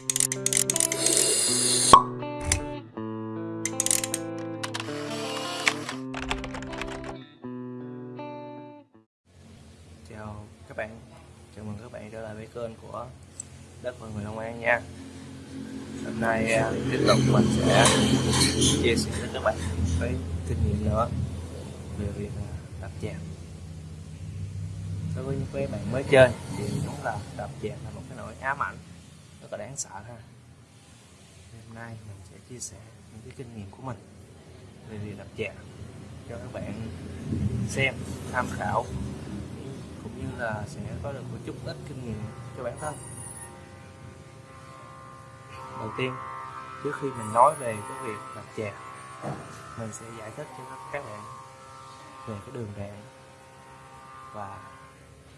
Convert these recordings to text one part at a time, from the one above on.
chào các bạn. Chào mừng các bạn trở lại với kênh của đất và người Long An nha. Hôm nay à, tiếp tục mình sẽ chia sẻ với các bạn với kinh nghiệm nữa về việc à, đập chạc đối với những cái bạn mới chơi thì đúng là đập dạng là một cái nỗi ám ảnh rất là đáng sợ ha. Hôm nay mình sẽ chia sẻ những cái kinh nghiệm của mình về việc đập chè cho các bạn xem tham khảo cũng như là sẽ có được một chút ít kinh nghiệm cho bản thân. Đầu tiên trước khi mình nói về cái việc đập chè, mình sẽ giải thích cho các bạn về cái đường đạn và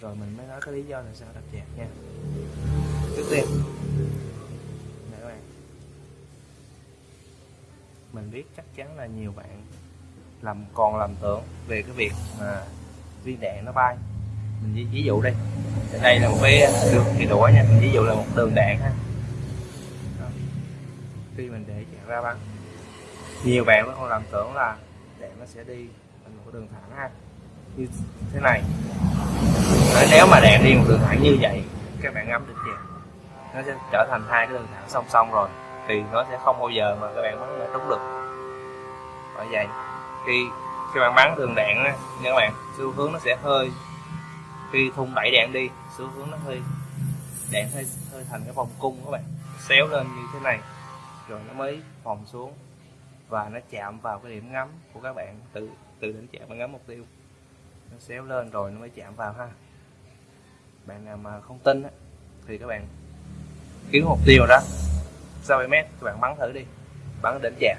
rồi mình mới nói cái lý do là sao đập chè nha. Trước tiên để các bạn mình biết chắc chắn là nhiều bạn làm còn làm tưởng về cái việc mà viên đạn nó bay. Mình ví, ví dụ đây đây là một cái đường cái đũa nha mình ví dụ là một đường đạn ha. Đó. khi mình để chạy ra bắn nhiều bạn vẫn còn làm tưởng là đạn nó sẽ đi thành một đường thẳng ha. Như thế này. Nếu mà đạn đi một đường thẳng như vậy các bạn ngắm được chèn nó sẽ trở thành hai cái đường thẳng song song rồi thì nó sẽ không bao giờ mà các bạn bắn là trúng được bởi vậy khi khi bạn bắn đường đạn á nha các bạn xu hướng nó sẽ hơi khi thun đẩy đạn đi xu hướng nó hơi đạn hơi hơi thành cái vòng cung các bạn xéo lên như thế này rồi nó mới vòng xuống và nó chạm vào cái điểm ngắm của các bạn từ từ đến chạm và ngắm mục tiêu. Nó xéo lên rồi nó mới chạm vào ha. Bạn nào mà không tin á, thì các bạn kiếm mục tiêu đó. 60 mét các bạn bắn thử đi bắn đến chạm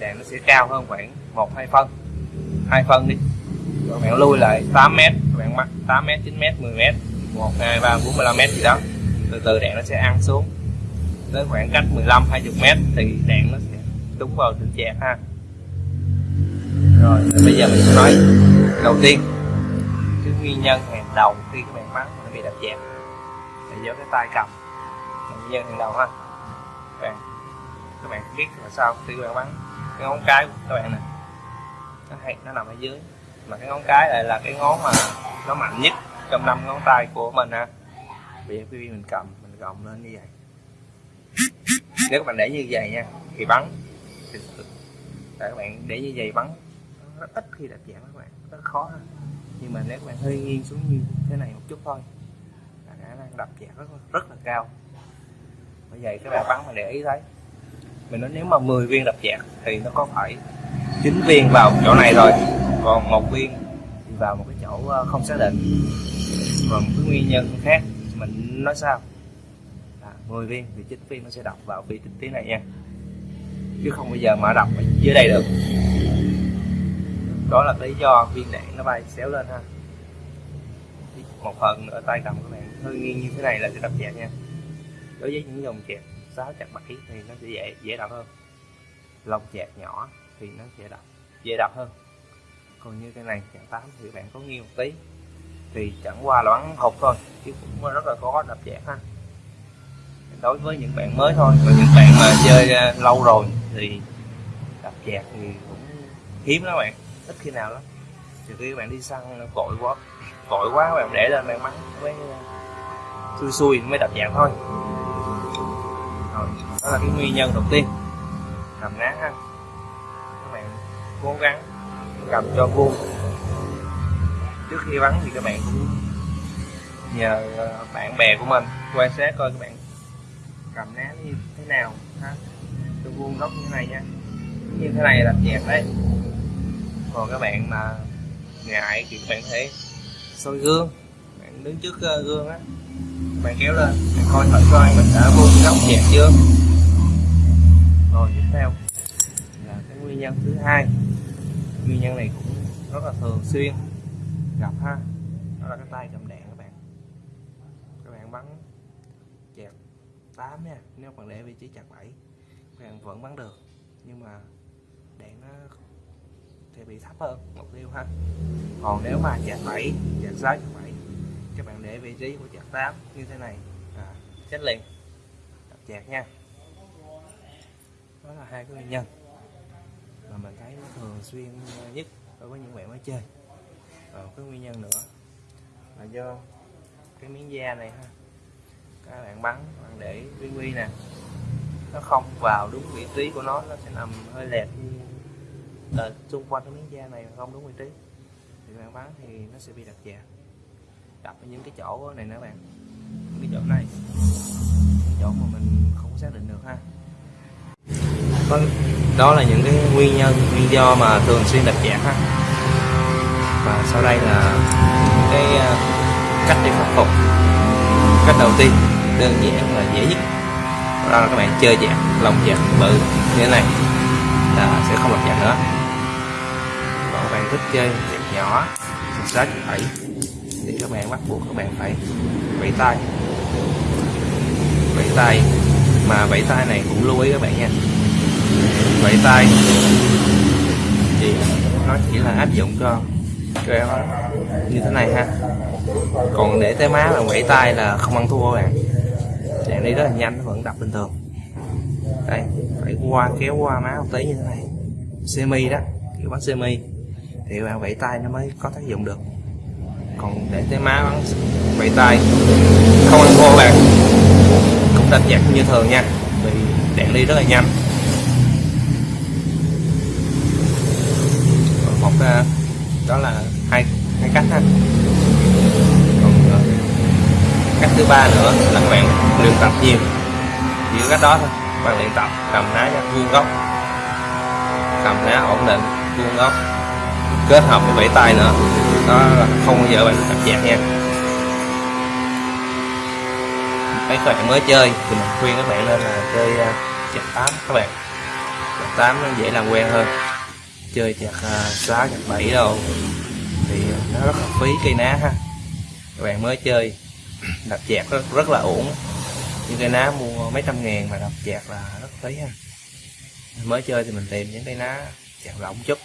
đèn nó sẽ cao hơn khoảng một, hai phân. Hai phân đi. Các bạn lui lại 8 mét các bạn mắc 8 mét 9 mét 10 mét. 1 2 3 4 15 mét gì đó. Từ từ đèn nó sẽ ăn xuống. Tới khoảng cách 15 20 mét thì đèn nó sẽ đúng vào đỉnh chẹt ha. Rồi, bây giờ mình sẽ nói đầu tiên. Cái nguyên nhân hàng đầu khi các bạn mắc nó bị đập chẹt là do cái tay cầm. Nguyên nhân hàng đầu ha. Các bạn các bạn biết là sao khi các bạn bắn cái ngón cái của các bạn nè. Nó hay nó nằm ở dưới. Mà cái ngón cái lại là cái ngón mà nó mạnh nhất trong năm ngón tay của mình ha. Bây giờ khi mình cầm mình gồng lên như vậy. Nếu các bạn để như vậy nha thì bắn. Thì các bạn để như vậy bắn rất ít khi đập chạm các bạn rất khó ha. Nhưng mà nếu các bạn hơi nghiêng xuống như thế này một chút thôi là khả năng đập chạm rất, rất là cao. Bởi vậy các bạn bắn mà để ý thấy mình nói nếu mà 10 viên đập dạng thì nó có phải 9 viên vào chỗ này rồi còn một viên vào một cái chỗ ờ, không xác định. Còn một cái nguyên nhân khác mình nói sao? À, 10 viên thì 9 viên nó sẽ đọc vào vị trí này nha. Chứ không bao giờ mà đọc ở dưới đây được. Đó là lý do viên đạn nó bay xéo lên ha. Một phần ở tay cầm các bạn hơi nghiêng như thế này là sẽ đập chạc nha. Đối với những dòng chạc 6 chặt 7 thì nó sẽ dễ dễ đọc hơn. Lông chạc nhỏ thì nó sẽ đọc, dễ đọc hơn. Còn như cái này chạc 8 thì bạn có nghiêng một tí thì chẳng qua là bắn hụt thôi chứ cũng rất là khó đập chạc ha. Đối với những bạn mới thôi còn những bạn mà chơi à, lâu rồi thì đập chạc thì cũng hiếm lắm bạn ít khi nào lắm. Trừ khi bạn đi săn cội quá cội quá bạn để lên bạn mắng với à, xui xui mới đập dạng thôi đó là cái nguyên nhân đầu tiên. Cầm ná ha. Các bạn cố gắng cầm cho vuông. Trước khi bắn thì các bạn cũng nhờ ờ, bạn bè của mình, quan sát coi các bạn cầm ná như thế nào ha. Cho vuông góc như thế này nha. Như thế này là chẹt đấy. Còn các bạn mà ngại thì các bạn thể soi gương. Bạn đứng trước ờ, gương á. Bạn kéo lên, bạn coi thử coi mình đã vuông góc chẹt chưa rồi tiếp theo là cái nguyên nhân thứ hai. Nguyên nhân này cũng rất là thường xuyên gặp ha. Đó là cái tay cầm đèn các bạn. Các bạn bắn chẹt 8 nha nếu bạn để vị trí chặt 7 các bạn vẫn bắn được. Nhưng mà đèn nó thì bị thấp hơn mục tiêu ha. Còn nếu mà chặt 7 chặt 6 chặt 7 các bạn để vị trí của chặt 8 như thế này. À, chết liền. Chặt nha đó là hai cái nguyên nhân mà mình thấy nó thường xuyên nhất đối với những bạn mới chơi. Còn cái nguyên nhân nữa là do cái miếng da này ha các bạn bắn, bạn để quy quy nè, nó không vào đúng vị trí của nó nó sẽ nằm hơi lệch là xung quanh cái miếng da này không đúng vị trí. Thì bạn bắn thì nó sẽ bị đập chạc đập ở những cái chỗ này nữa bạn, những cái chỗ này, những chỗ mà mình không xác định được ha. Đó là những cái nguyên nhân, nguyên do mà thường xuyên đặt chạc ha và sau đây là cái ờ, cách để khắc phục. Cách đầu tiên, đơn giản và dễ nhất. Đó là các bạn chơi chạc lồng chạc bự như thế này, là sẽ không đặt chạc nữa. Còn các bạn thích chơi chạc nhỏ sáu chục bảy, thì các bạn bắt buộc các bạn phải vẫy tay. Vẫy tay, mà vẫy tay này cũng lưu ý các bạn nha vẫy tay. Thì nó chỉ là áp dụng cho treo như thế này ha. Còn để tới má mà vẫy tay là không ăn thua bạn. Đạn đi rất là nhanh, nó vẫn đập bình thường. Đây, phải qua, kéo qua má một tí như thế này. Semi đó, kiểu bắn semi. Thì bạn vẫy tay nó mới có tác dụng được. Còn để tới má bắn vẫy tay, không ăn thua bạn. Cũng đánh giặc như thường nha. Vì đạn đi rất là nhanh Còn một à, Ờ, đó là hai hai cách ha. Còn ờ, cách thứ ba nữa là các bạn luyện tập nhiều. Chỉ có cách đó thôi. Các bạn luyện tập cầm ná cho vuông góc. Cầm ná ổn định vuông góc. Kết hợp với vẫy tay nữa. Đó là không bao giờ bạn tập chạc nha. Mấy các bạn mới chơi thì mình khuyên các bạn nên là chơi uh, tám các bạn. Chặt tám nó dễ làm quen hơn chơi chạc uh, sáu chạc bảy đâu. Thì nó rất là phí cây ná ha. Các bạn mới chơi đập chạc rất, rất là ổn. Những cây ná mua mấy trăm ngàn mà đập chạc là rất phí ha. Mới chơi thì mình tìm những cây ná chạc lỏng chút.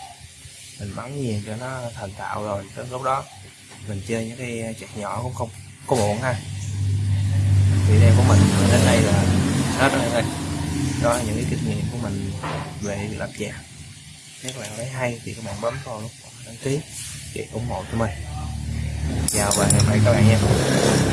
Mình bắn nhiều cho nó thành tạo rồi tới lúc đó mình chơi những cái chạc nhỏ cũng không có muộn ha. Video của mình đến đây là hết rồi đây. Đó là những cái kinh nghiệm của mình về việc làm chạc nếu các bạn thấy hay thì các bạn bấm vào nút đăng ký để ủng hộ cho mình. Chào và hẹn gặp lại các bạn nha.